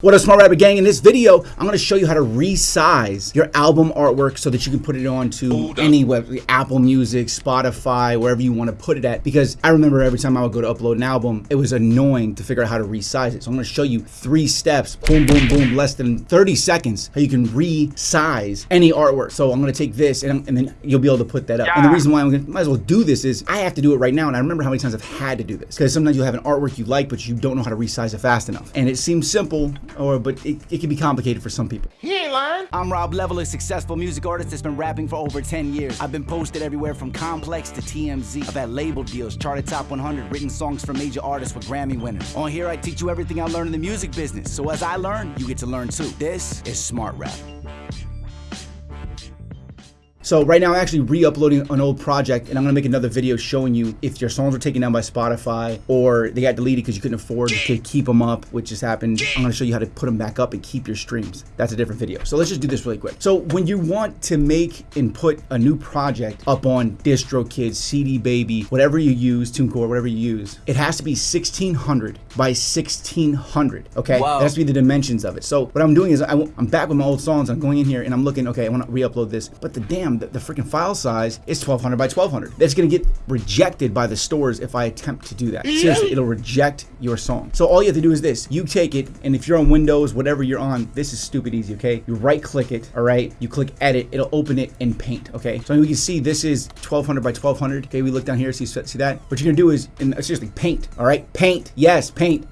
What up, Smart Rapper Gang? In this video, I'm going to show you how to resize your album artwork so that you can put it onto any web, Apple Music, Spotify, wherever you want to put it at. Because I remember every time I would go to upload an album, it was annoying to figure out how to resize it. So I'm going to show you three steps, boom, boom, boom, less than 30 seconds, how you can resize any artwork. So I'm going to take this and, and, then you'll be able to put that up. Yeah. And the reason why I'm might as well do this is I have to do it right now. And I remember how many times I've had to do this because sometimes you'll have an artwork you like, but you don't know how to resize it fast enough. And it seems simple or but it, it can be complicated for some people. He ain't lying. I'm Rob Level, a successful music artist that's been rapping for over 10 years. I've been posted everywhere from Complex to TMZ. I've had label deals, charted top 100, written songs for major artists with Grammy winners. On here, I teach you everything I learned in the music business. So as I learn, you get to learn too. This is Smart Rap. So right now I'm actually re-uploading an old project and I'm gonna make another video showing you if your songs were taken down by Spotify or they got deleted because you couldn't afford to keep them up, which has happened. I'm gonna show you how to put them back up and keep your streams. That's a different video. So let's just do this really quick. So when you want to make and put a new project up on DistroKid, CD Baby, whatever you use, TuneCore, whatever you use, it has to be 1600 by 1600, okay? Wow. That has to be the dimensions of it. So what I'm doing is I, am back with my old songs. I'm going in here and I'm looking, okay, I wanna re-upload this, but the damn, the, the freaking file size is 1200 by 1200. That's gonna get rejected by the stores if I attempt to do that. Seriously, it'll reject your song. So all you have to do is this. You take it, and if you're on Windows, whatever you're on, this is stupid easy, okay? You right click it, all right? You click edit, it'll open it in paint, okay? So we can see this is 1200 by 1200. Okay, we look down here, see, see that? What you're gonna do is, and seriously, paint, all right? Paint, yes, paint.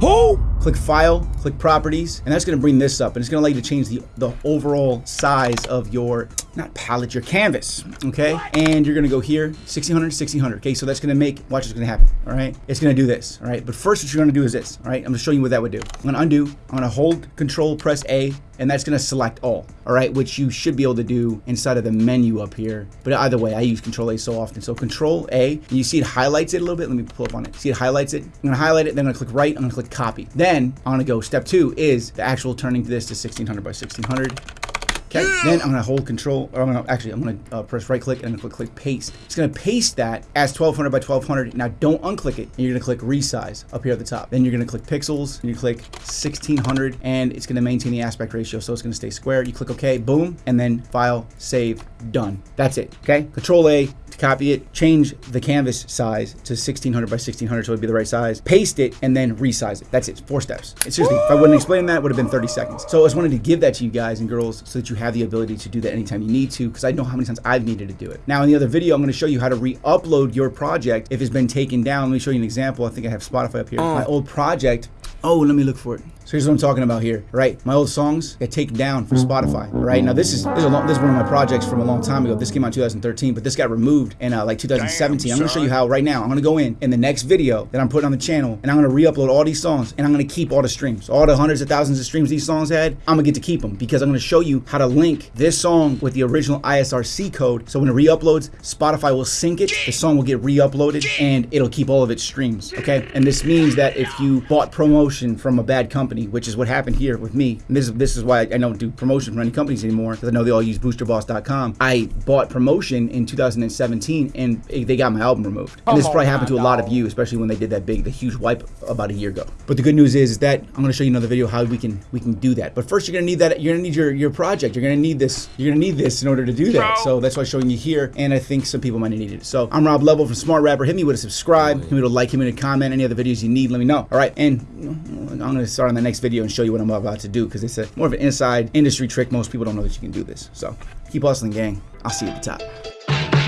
Who? Click File, click Properties, and that's gonna bring this up, and it's gonna allow you to change the, the overall size of your, not palette, your canvas, okay? And you're gonna go here, 1600, 1600, okay? So that's gonna make, watch what's gonna happen, all right? It's gonna do this, all right? But first what you're gonna do is this, all right? I'm gonna show you what that would do. I'm gonna undo, I'm gonna hold, control, press A, and that's gonna select all, all right? Which you should be able to do inside of the menu up here. But either way, I use control A so often. So control A, and you see it highlights it a little bit. Let me pull up on it. See it highlights it? I'm gonna highlight it, then I'm gonna click right, I'm gonna click copy. Then I'm gonna go, step two is the actual turning this to 1600 by 1600. Okay, then I'm gonna hold control, or I'm gonna, actually, I'm gonna uh, press right click and I'm gonna click, click paste. It's gonna paste that as 1200 by 1200. Now don't unclick it, and you're gonna click resize up here at the top. Then you're gonna click pixels, and you click 1600, and it's gonna maintain the aspect ratio, so it's gonna stay square. You click OK, boom, and then file, save, done. That's it, okay? Control A, copy it, change the canvas size to 1600 by 1600 so it'd be the right size, paste it, and then resize it. That's it, four steps. And seriously, if I wouldn't explain that, it would have been 30 seconds. So I just wanted to give that to you guys and girls so that you have the ability to do that anytime you need to, because I know how many times I've needed to do it. Now in the other video, I'm gonna show you how to re-upload your project if it's been taken down. Let me show you an example. I think I have Spotify up here. Uh. My old project, oh, let me look for it. So here's what I'm talking about here, right? My old songs get taken down from Spotify, right? Now this is this is, long, this is, one of my projects from a long time ago. This came out in 2013, but this got removed in uh, like 2017. Damn, I'm gonna show you how right now. I'm gonna go in in the next video that I'm putting on the channel, and I'm gonna re-upload all these songs, and I'm gonna keep all the streams, all the hundreds of thousands of streams these songs had. I'm gonna get to keep them because I'm gonna show you how to link this song with the original ISRC code. So when it re-uploads, Spotify will sync it. The song will get re-uploaded, and it'll keep all of its streams. Okay, and this means that if you bought promotion from a bad company, which is what happened here with me. And this, this is why I don't do promotion for any companies anymore because I know they all use boosterboss.com. I bought promotion in 2017 and they got my album removed. And this probably happened to a lot of you, especially when they did that big, the huge wipe about a year ago. But the good news is, is that I'm going to show you another video how we can we can do that. But first, you're going to need that. You're going to need your your project. You're going to need this. You're going to need this in order to do that. So that's why I'm showing you here. And I think some people might need it. So I'm Rob Level from Smart Rapper. Hit me with a subscribe. Hit me with a like. Hit me with a comment. Any other videos you need, let me know. All right. And I'm to start on the next video and show you what I'm about to do because it's a more of an inside industry trick. Most people don't know that you can do this. So keep hustling, gang. I'll see you at the top.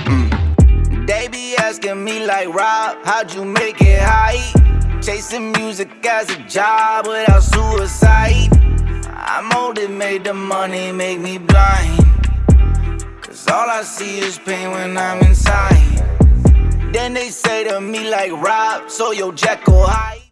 Mm. They be asking me like, Rob, how'd you make it high? Chasing music as a job without suicide. I'm old, it made the money make me blind. Cause all I see is pain when I'm inside. Then they say to me like, Rob, so your Jekyll high.